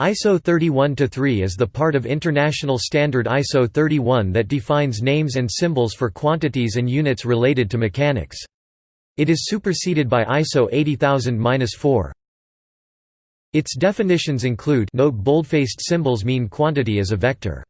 ISO 31-3 is the part of international standard ISO 31 that defines names and symbols for quantities and units related to mechanics. It is superseded by ISO 80000-4. Its definitions include note boldfaced symbols mean quantity as a vector.